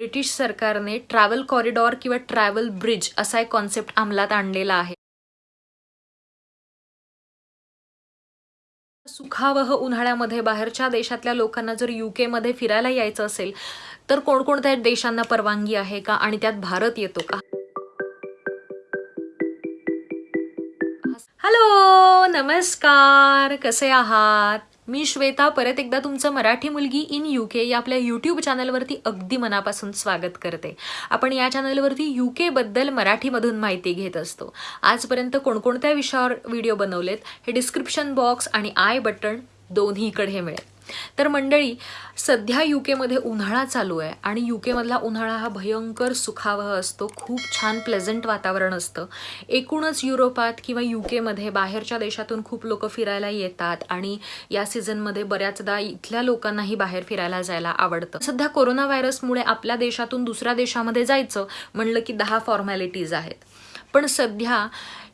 British सरकारने travel corridor किंवा travel bridge असा एक कॉन्सेप्ट अंमलात आणलेला आहे. सुखावह उन्हाळ्यामध्ये बाहेरच्या देशातल्या लोकांना जर युके मध्ये फिरायला यायचं असेल तर कोणकोणत्या देशांना परवानगी आहे का आणि त्यात भारत येतो का? हॅलो नमस्कार कसे आहात? मी श्वेता परत एकदा तुमचं मराठी मुलगी इन यू के या आपल्या यूट्यूब चॅनलवरती अगदी मनापासून स्वागत करते. आपण या चॅनलवरती यू केबद्दल मराठीमधून माहिती घेत असतो. आजपर्यंत कोणकोणत्या विषयावर व्हिडिओ बनवलेत हे डिस्क्रिप्शन बॉक्स आणि आय बटन दोन्हीकडे मिळेल. तर मंडळी सध्या यू केमध्ये उन्हाळा चालू आहे आणि यू केमधला उन्हाळा हा भयंकर सुखावह असतो. खूप छान प्लेझंट वातावरण असतं. एकूणच युरोपात किंवा यू केमध्ये बाहेरच्या देशातून खूप लोक फिरायला येतात आणि या सीझनमध्ये बऱ्याचदा इथल्या लोकांनाही बाहेर फिरायला जायला आवडतं. सध्या कोरोना व्हायरसमुळे आपल्या देशातून दुसऱ्या देशामध्ये जायचं म्हणलं की दहा फॉर्मॅलिटीज आहेत. पण सध्या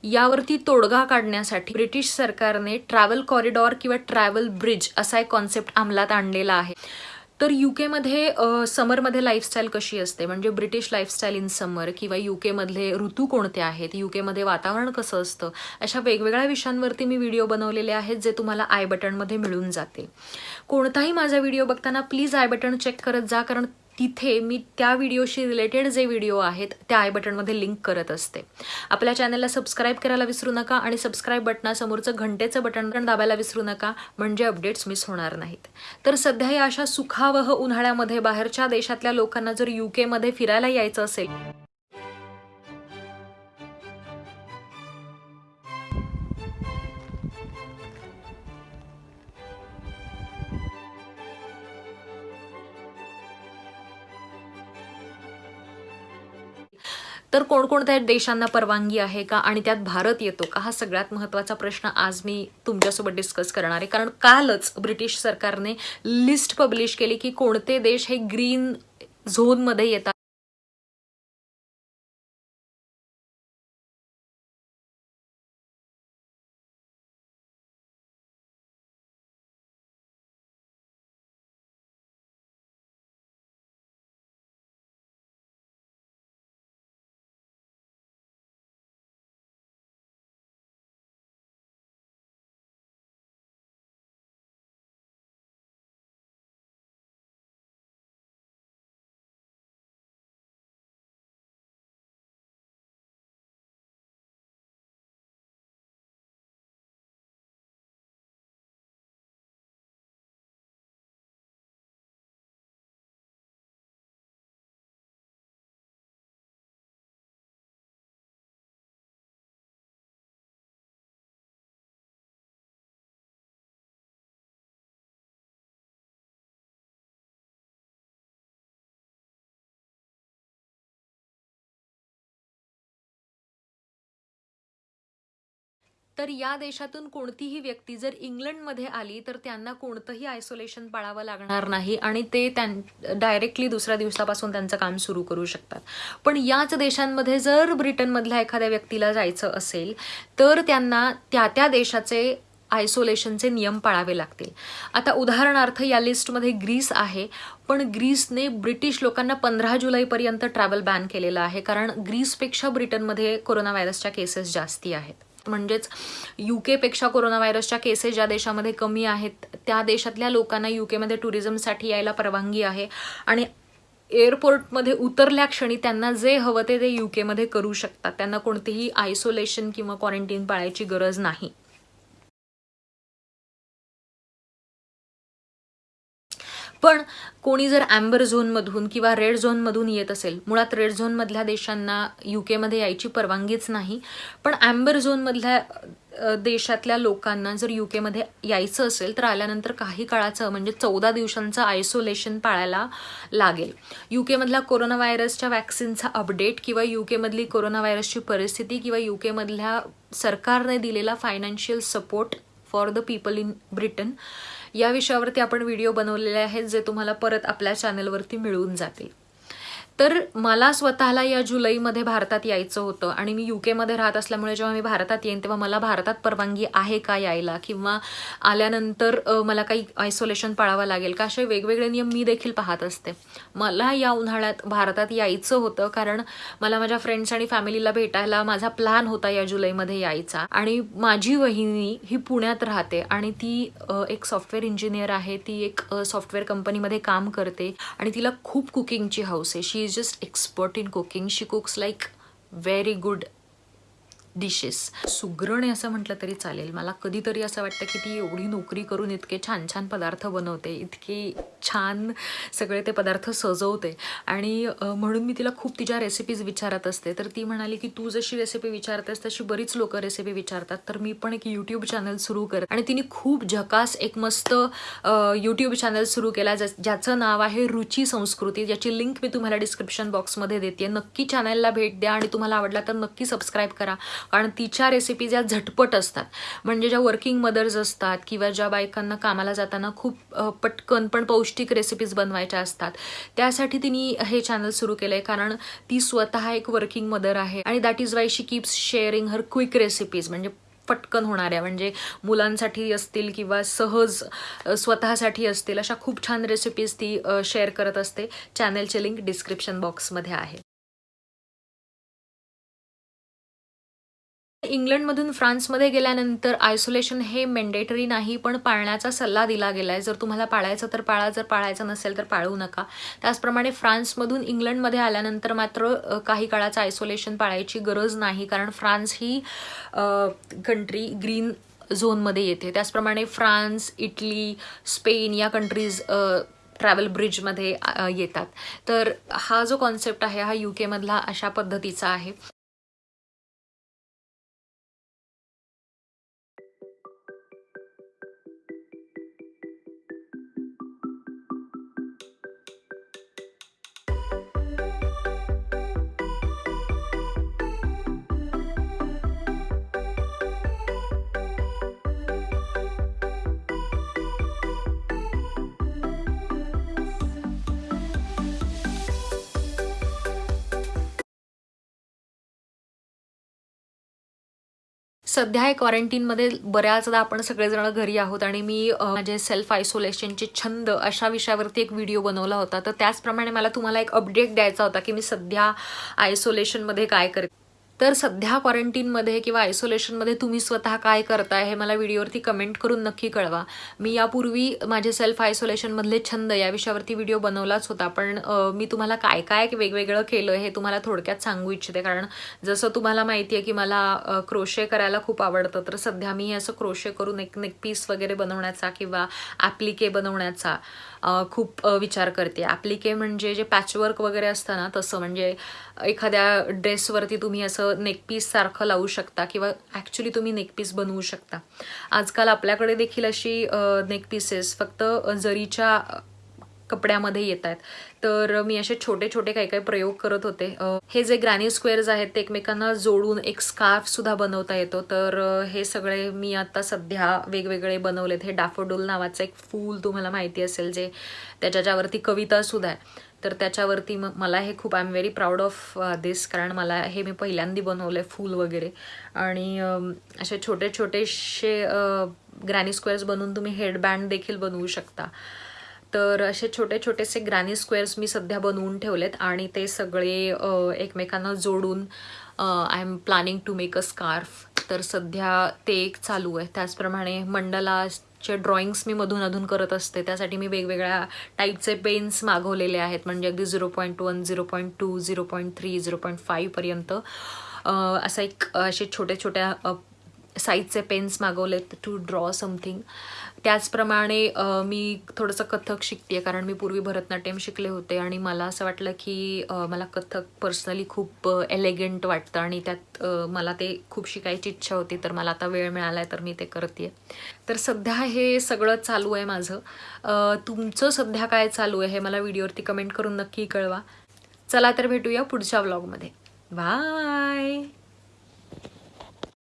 यावरती तोडगा काढण्यासाठी ब्रिटिश सरकारने ट्रॅव्हल कॉरिडॉर किंवा ट्रॅव्हल ब्रिज असा एक कॉन्सेप्ट अंमलात आणलेला आहे. तर यू केमध्ये समरमध्ये लाईफस्टाईल कशी असते? म्हणजे ब्रिटिश लाईफस्टाईल इन समर किंवा यू केमधले ऋतू कोणते आहेत? यू केमध्ये वातावरण कसं असतं? अशा वेगवेगळ्या विषयांवरती मी व्हिडिओ बनवलेले आहेत जे तुम्हाला आय बटनमध्ये मिळून जातील. कोणताही माझा व्हिडिओ बघताना प्लीज आय बटन चेक करत जा कारण तिथे मी त्या व्हिडिओशी रिलेटेड जे व्हिडिओ आहेत त्या आय बटनमध्ये लिंक करत असते. आपल्या चॅनलला सबस्क्राईब करायला विसरू नका आणि सबस्क्राईब बटनासमोरचं घंटेचं बटन पण दाबायला विसरू नका म्हणजे अपडेट्स मिस होणार नाहीत. तर सध्या या अशा सुखावह उन्हाळ्यामध्ये बाहेरच्या देशातल्या लोकांना जर यू केमध्ये फिरायला यायचं असेल तर कोणकोणत्या देशांना परवानगी आहे का? आणि त्यात भारत येतो का? हा सगळ्यात महत्त्वाचा प्रश्न आज मी तुमच्यासोबत डिस्कस करणार आहे. कारण कालच ब्रिटिश सरकारने लिस्ट पब्लिश केली की कोणते देश हे ग्रीन झोनमध्ये येतात. तर या देशातून कोणतीही व्यक्ती जर इंग्लंडमध्ये आली तर त्यांना कोणतंही आयसोलेशन पाळावं लागणार नाही आणि ते त्यां डायरेक्टली दुसऱ्या दिवसापासून त्यांचं काम सुरू करू शकतात. पण याच देशांमध्ये जर ब्रिटनमधल्या एखाद्या व्यक्तीला जायचं असेल तर त्यांना त्या त्या देशाचे आयसोलेशनचे नियम पाळावे लागतील. आता उदाहरणार्थ या लिस्टमध्ये ग्रीस आहे पण ग्रीसने ब्रिटिश लोकांना पंधरा जुलैपर्यंत ट्रॅव्हल बॅन केलेलं आहे कारण ग्रीसपेक्षा ब्रिटनमध्ये कोरोना व्हायरसच्या केसेस जास्ती आहेत. म्हणजेच यू केपेक्षा कोरोना व्हायरसच्या केसेस ज्या देशामध्ये कमी आहेत त्या देशातल्या लोकांना यू केमध्ये टुरिझमसाठी यायला परवानगी आहे. आणि एअरपोर्टमध्ये उतरल्या क्षणी त्यांना जे हवं ते ते यू केमध्ये करू शकतात. त्यांना कोणतेही आयसोलेशन किंवा क्वारंटीन पाळायची गरज नाही. पण कोणी जर ॲम्बर झोनमधून किंवा रेड झोनमधून येत असेल मुळात रेड झोनमधल्या देशांना यू केमध्ये यायची परवानगीच नाही पण ॲम्बर झोनमधल्या देशातल्या लोकांना जर यू केमध्ये यायचं असेल तर आल्यानंतर काही काळाचं म्हणजे चौदा दिवसांचं आयसोलेशन पाळायला लागेल. यू केमधला कोरोना व्हायरसच्या वॅक्सिनचा अपडेट किंवा यू केमधली कोरोना व्हायरसची परिस्थिती किंवा यू केमधल्या सरकारने दिलेला financial support for the people in Britain या विषयावरती आपण व्हिडिओ बनवलेले आहेत जे तुम्हाला परत आपल्या चॅनलवरती मिळून जातील. तर मला स्वतःला या जुलैमध्ये भारतात यायचं होतं आणि मी यू केमध्ये राहत असल्यामुळे जेव्हा मी भारतात येईन तेव्हा मला भारतात परवानगी आहे का यायला? किंवा आल्यानंतर मला काही आयसोलेशन पाळावं लागेल का? असे वेगवेगळे नियम मी देखील पाहत असते. मला या उन्हाळ्यात भारतात यायचं होतं कारण मला माझ्या फ्रेंड्स आणि फॅमिलीला भेटायला माझा प्लॅन होता या जुलैमध्ये यायचा. आणि माझी वहिनी ही पुण्यात राहते आणि ती एक सॉफ्टवेअर इंजिनियर आहे. ती एक सॉफ्टवेअर कंपनीमध्ये काम करते आणि तिला खूप कुकिंगची हौस आहे. She is just expert in cooking she cooks like very good dishes सुग्रणे असं म्हटलं तरी चालेल. मला कधीतरी असं वाटतं की ती एवढी नोकरी करून इतके छान छान पदार्थ बनवते इतकी छान सगळे ते पदार्थ सजवते. आणि म्हणून मी तिला खूप तिच्या रेसिपीज विचारत असते. तर ती म्हणाली की तू जशी रेसिपी विचारतेस तशी बरीच लोक रेसिपी विचारतात. तर मी पण एक यूट्यूब चॅनल सुरू कर आणि तिने खूप झकास एक मस्त यूट्यूब चॅनल सुरू केला ज्याचं नाव आहे रुची संस्कृती. ज्याची लिंक मी तुम्हाला डिस्क्रिप्शन बॉक्समध्ये देते नक्की चॅनलला भेट द्या आणि तुम्हाला आवडला तर नक्की सबस्क्राईब करा. कारण तिच्या रेसिपीज ज्या झटपट असतात म्हणजे ज्या वर्किंग मदर्स असतात किंवा ज्या बायकांना कामाला जाताना खूप पटकन पण पौष्टिक रेसिपीज बनवायच्या असतात. त्यासाठी तिने हे चॅनल सुरू केलं आहे कारण ती स्वतः एक वर्किंग मदर आहे. आणि that is why she keeps sharing her quick recipes म्हणजे पटकन होणाऱ्या. म्हणजे मुलांसाठी असतील किंवा सहज स्वतःसाठी असतील अशा खूप छान रेसिपीज ती शेअर करत असते. चॅनलचे लिंक डिस्क्रिप्शन बॉक्समध्ये आहे. इंग्लंडमधून फ्रान्समध्ये गेल्यानंतर आयसोलेशन हे मेंडेटरी नाही पण पाळण्याचा सल्ला दिला गेला आहे जर तुम्हाला पाळायचं तर पाळा जर पाळायचं नसेल तर पाळू नका. त्याचप्रमाणे फ्रान्समधून इंग्लंडमध्ये आल्यानंतर मात्र काही काळाचं आयसोलेशन पाळायची गरज नाही कारण फ्रान्स ही कंट्री ग्रीन झोनमध्ये येते. त्याचप्रमाणे फ्रान्स इटली स्पेन या कंट्रीज ट्रॅव्हल ब्रिजमध्ये येतात. तर हा जो कॉन्सेप्ट आहे हा यू केमधला अशा पद्धतीचा आहे. सध्या हे क्वारंटीनमध्ये बऱ्याचदा आपण सगळेजण घरी आहोत आणि मी माझे सेल्फ आयसोलेशनचे छंद अशा विषयावरती एक व्हिडिओ बनवला होता. तर त्याचप्रमाणे मला तुम्हाला एक अपडेट द्यायचा होता की मी सध्या आयसोलेशनमध्ये काय करते. तर सध्या क्वारंटीनमध्ये किंवा आयसोलेशनमध्ये तुम्ही स्वतः काय करताय हे मला व्हिडिओवरती कमेंट करून नक्की कळवा. मी यापूर्वी माझे सेल्फ आयसोलेशनमधले छंद या विषयावरती व्हिडिओ बनवलाच होता. पण मी तुम्हाला काय काय वेगवेगळं केलं हे तुम्हाला थोडक्यात सांगू इच्छिते. कारण जसं तुम्हाला माहिती आहे की मला क्रोशे करायला खूप आवडतं. तर सध्या मी असं क्रोशे करून एक नेक पीस वगैरे बनवण्याचा किंवा ॲप्लिके बनवण्याचा खूप विचार करते. ॲप्लिके म्हणजे जे पॅचवर्क वगैरे असतं ना तसं म्हणजे एखाद्या ड्रेसवरती तुम्ही असं नेकपीस सारखं लावू शकता किंवा ॲक्च्युली तुम्ही नेकपीस बनवू शकता. आजकाल आपल्याकडे देखील अशी नेकपीसेस फक्त जरीच्या कपड्यामध्ये येत आहेत तर मी असे छोटे छोटे काही काही प्रयोग करत होते. हे जे ग्रॅनी स्क्वेअर्स आहेत ते एकमेकांना जोडून एक स्कार्फ सुद्धा बनवता येतो. तर हे सगळे मी आता सध्या वेगवेगळे बनवलेत. हे डाफोडोल नावाचं एक फूल तुम्हाला माहिती असेल जे त्याच्याच्यावरती कवितासुद्धा कविता सुद्धा आहे. तर त्याच्यावरती मग मला हे खूप I am very proud of this कारण मला हे मी पहिल्यांदा बनवलं आहे फूल वगैरे. आणि असे छोटे छोटेसे ग्रॅनी स्क्वेअर्स बनवून तुम्ही हेडबँड देखील बनवू शकता. तर असे छोटे छोटेसे ग्रॅनी स्क्वेअर्स मी सध्या बनवून ठेवलेत आणि ते सगळे एकमेकांना जोडून I am planning to make a scarf तर सध्या ते एक चालू आहे. त्याचप्रमाणे मंडला चे ड्रॉइंग्स मी मधून अधून करत असते. त्यासाठी मी वेगवेगळ्या टाईपचे पेन्स मागवलेले आहेत. म्हणजे अगदी zero point one zero point two zero point three zero point फाईव्हपर्यंत असा एक असे छोट्या छोट्या साईजचे पेन्स मागवलेत टू ड्रॉ समथिंग त्याचप्रमाणे मी थोडंसं कथक शिकते कारण मी पूर्वी भरतनाट्यम शिकले होते आणि मला असं वाटलं की मला कथक पर्सनली खूप एलेगंट वाटतं आणि त्यात मला ते खूप शिकायची इच्छा होती तर मला आता वेळ मिळाला आहे तर मी ते करते तर सध्या हे सगळं चालू आहे माझं. तुमचं सध्या काय चालू आहे हे मला व्हिडिओवरती कमेंट करून नक्की कळवा. चला तर भेटूया पुढच्या व्लॉगमध्ये बाय